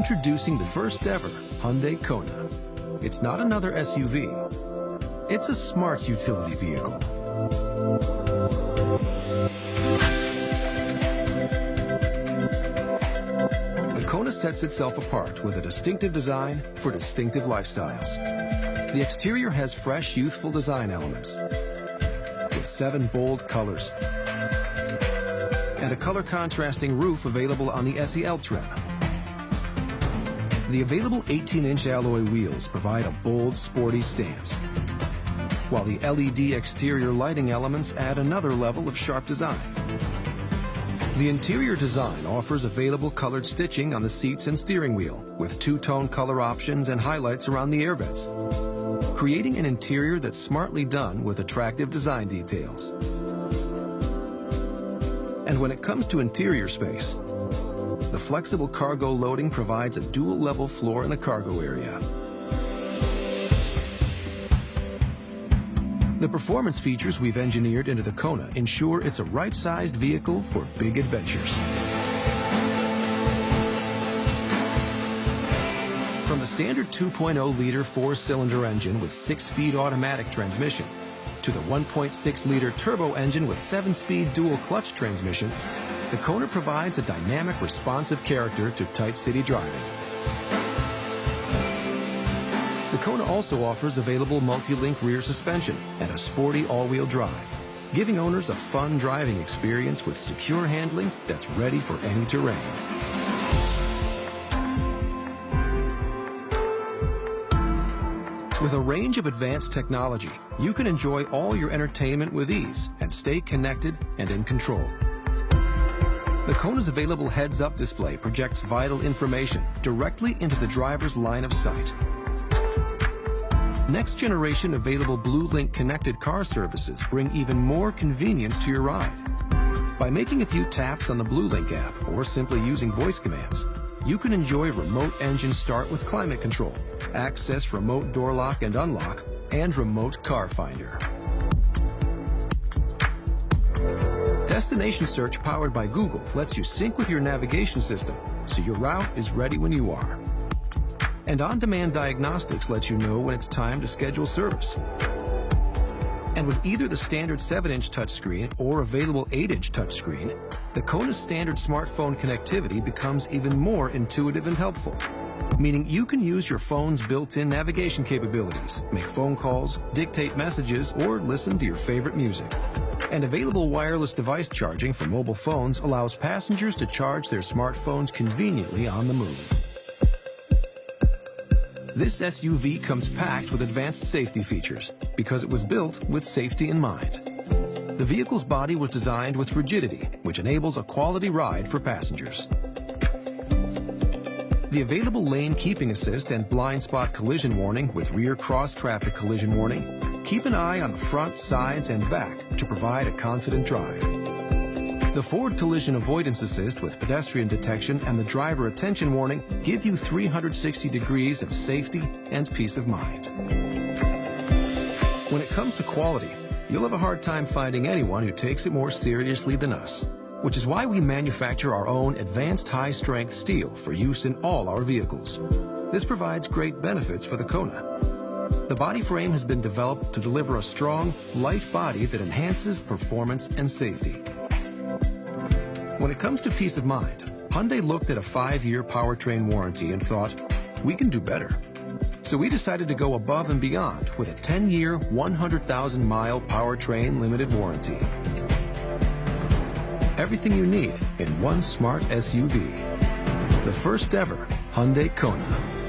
Introducing the first ever Hyundai Kona. It's not another SUV. It's a smart utility vehicle. The Kona sets itself apart with a distinctive design for distinctive lifestyles. The exterior has fresh, youthful design elements with seven bold colors and a color contrasting roof available on the SEL trim. The available 18-inch alloy wheels provide a bold, sporty stance, while the LED exterior lighting elements add another level of sharp design. The interior design offers available colored stitching on the seats and steering wheel, with two-tone color options and highlights around the air vents, creating an interior that's smartly done with attractive design details. And when it comes to interior space, the flexible cargo loading provides a dual-level floor in the cargo area. The performance features we've engineered into the Kona ensure it's a right-sized vehicle for big adventures. From the standard 2.0-liter four-cylinder engine with six-speed automatic transmission to the 1.6-liter turbo engine with seven-speed dual-clutch transmission, the Kona provides a dynamic, responsive character to tight city driving. The Kona also offers available multi-link rear suspension and a sporty all-wheel drive, giving owners a fun driving experience with secure handling that's ready for any terrain. With a range of advanced technology, you can enjoy all your entertainment with ease and stay connected and in control. The Kona's available heads-up display projects vital information directly into the driver's line of sight. Next generation available BlueLink connected car services bring even more convenience to your ride. By making a few taps on the BlueLink app or simply using voice commands, you can enjoy remote engine start with climate control, access remote door lock and unlock, and remote car finder. Destination Search powered by Google lets you sync with your navigation system so your route is ready when you are. And On-Demand Diagnostics lets you know when it's time to schedule service. And with either the standard 7-inch touchscreen or available 8-inch touchscreen, the Kona standard smartphone connectivity becomes even more intuitive and helpful, meaning you can use your phone's built-in navigation capabilities, make phone calls, dictate messages, or listen to your favorite music. And available wireless device charging for mobile phones allows passengers to charge their smartphones conveniently on the move. This SUV comes packed with advanced safety features because it was built with safety in mind. The vehicle's body was designed with rigidity, which enables a quality ride for passengers. The available lane keeping assist and blind spot collision warning with rear cross traffic collision warning Keep an eye on the front, sides, and back to provide a confident drive. The Forward Collision Avoidance Assist with pedestrian detection and the driver attention warning give you 360 degrees of safety and peace of mind. When it comes to quality, you'll have a hard time finding anyone who takes it more seriously than us, which is why we manufacture our own advanced high-strength steel for use in all our vehicles. This provides great benefits for the Kona, the body frame has been developed to deliver a strong, light body that enhances performance and safety. When it comes to peace of mind, Hyundai looked at a five-year powertrain warranty and thought, we can do better. So we decided to go above and beyond with a 10-year, 100,000-mile powertrain limited warranty. Everything you need in one smart SUV. The first ever Hyundai Kona.